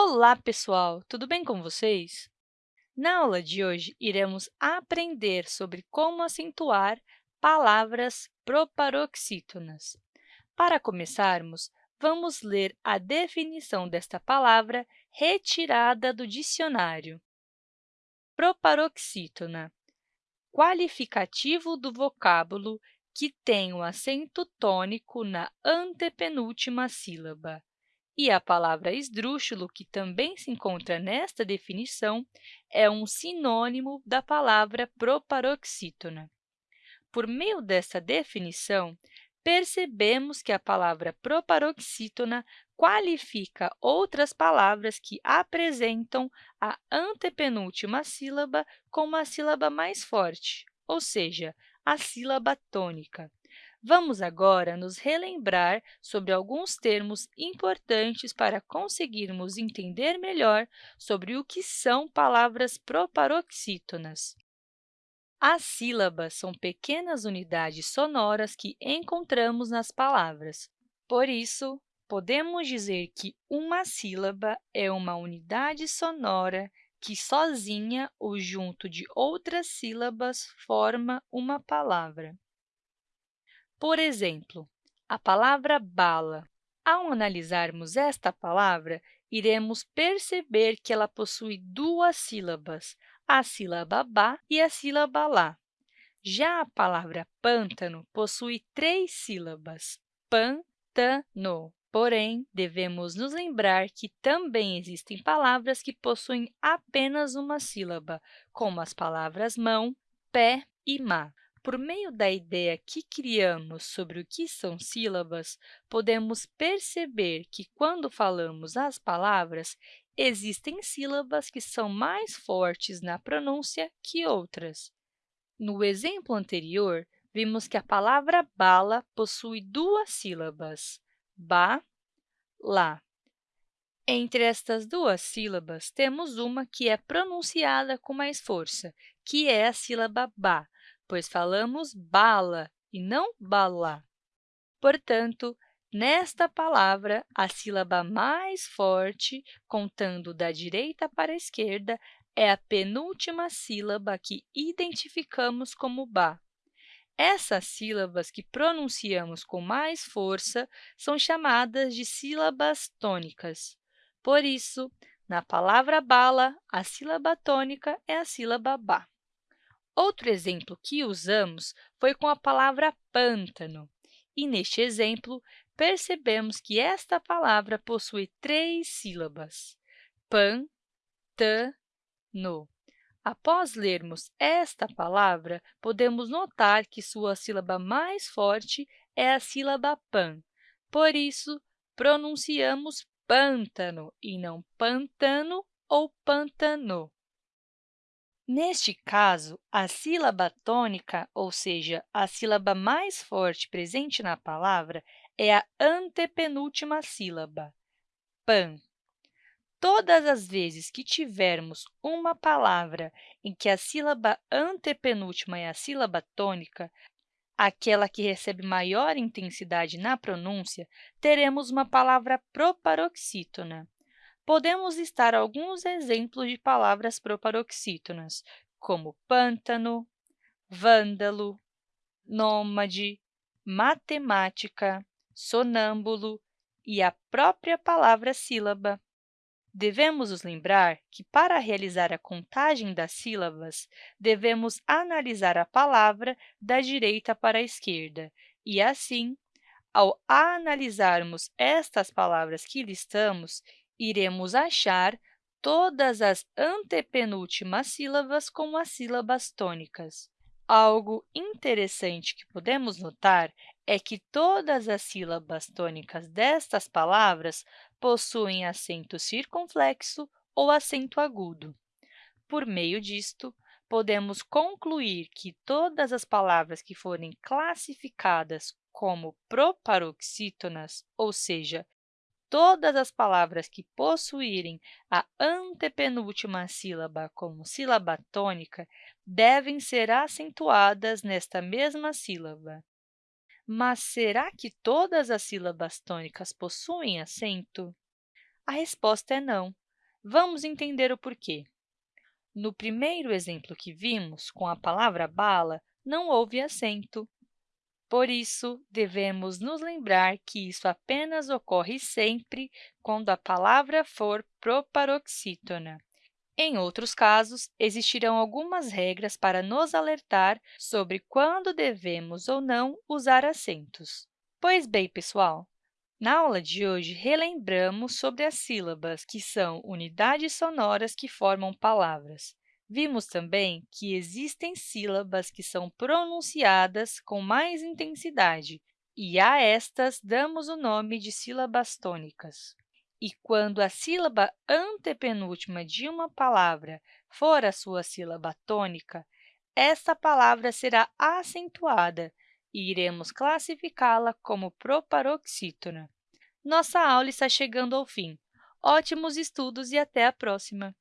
Olá, pessoal! Tudo bem com vocês? Na aula de hoje, iremos aprender sobre como acentuar palavras proparoxítonas. Para começarmos, vamos ler a definição desta palavra retirada do dicionário. Proparoxítona, qualificativo do vocábulo que tem o acento tônico na antepenúltima sílaba. E a palavra esdrúxulo, que também se encontra nesta definição, é um sinônimo da palavra proparoxítona. Por meio dessa definição, percebemos que a palavra proparoxítona qualifica outras palavras que apresentam a antepenúltima sílaba como a sílaba mais forte, ou seja, a sílaba tônica. Vamos agora nos relembrar sobre alguns termos importantes para conseguirmos entender melhor sobre o que são palavras proparoxítonas. As sílabas são pequenas unidades sonoras que encontramos nas palavras. Por isso, podemos dizer que uma sílaba é uma unidade sonora que sozinha ou junto de outras sílabas forma uma palavra. Por exemplo, a palavra bala. Ao analisarmos esta palavra, iremos perceber que ela possui duas sílabas, a sílaba ba e a sílaba lá. Já a palavra pântano possui três sílabas, pan-tan-no. Porém, devemos nos lembrar que também existem palavras que possuem apenas uma sílaba, como as palavras mão, pé e má. Por meio da ideia que criamos sobre o que são sílabas, podemos perceber que, quando falamos as palavras, existem sílabas que são mais fortes na pronúncia que outras. No exemplo anterior, vimos que a palavra bala possui duas sílabas, ba, lá. Entre estas duas sílabas, temos uma que é pronunciada com mais força, que é a sílaba ba, pois falamos bala e não bala. Portanto, nesta palavra, a sílaba mais forte, contando da direita para a esquerda, é a penúltima sílaba que identificamos como ba. Essas sílabas que pronunciamos com mais força são chamadas de sílabas tônicas. Por isso, na palavra bala, a sílaba tônica é a sílaba ba. Outro exemplo que usamos foi com a palavra pântano. E, neste exemplo, percebemos que esta palavra possui três sílabas, pan, tan, no. Após lermos esta palavra, podemos notar que sua sílaba mais forte é a sílaba pan. Por isso, pronunciamos pântano e não pantano ou pantano. Neste caso, a sílaba tônica, ou seja, a sílaba mais forte presente na palavra, é a antepenúltima sílaba, pan. Todas as vezes que tivermos uma palavra em que a sílaba antepenúltima é a sílaba tônica, aquela que recebe maior intensidade na pronúncia, teremos uma palavra proparoxítona podemos listar alguns exemplos de palavras proparoxítonas, como pântano, vândalo, nômade, matemática, sonâmbulo e a própria palavra sílaba. Devemos nos lembrar que, para realizar a contagem das sílabas, devemos analisar a palavra da direita para a esquerda e, assim, ao analisarmos estas palavras que listamos, iremos achar todas as antepenúltimas sílabas como as sílabas tônicas. Algo interessante que podemos notar é que todas as sílabas tônicas destas palavras possuem acento circunflexo ou acento agudo. Por meio disto, podemos concluir que todas as palavras que forem classificadas como proparoxítonas, ou seja, todas as palavras que possuírem a antepenúltima sílaba como sílaba tônica devem ser acentuadas nesta mesma sílaba. Mas será que todas as sílabas tônicas possuem acento? A resposta é não. Vamos entender o porquê. No primeiro exemplo que vimos, com a palavra bala, não houve acento. Por isso, devemos nos lembrar que isso apenas ocorre sempre quando a palavra for proparoxítona. Em outros casos, existirão algumas regras para nos alertar sobre quando devemos ou não usar acentos. Pois bem, pessoal, na aula de hoje, relembramos sobre as sílabas, que são unidades sonoras que formam palavras. Vimos também que existem sílabas que são pronunciadas com mais intensidade, e a estas damos o nome de sílabas tônicas. E quando a sílaba antepenúltima de uma palavra for a sua sílaba tônica, essa palavra será acentuada e iremos classificá-la como proparoxítona. Nossa aula está chegando ao fim. Ótimos estudos e até a próxima!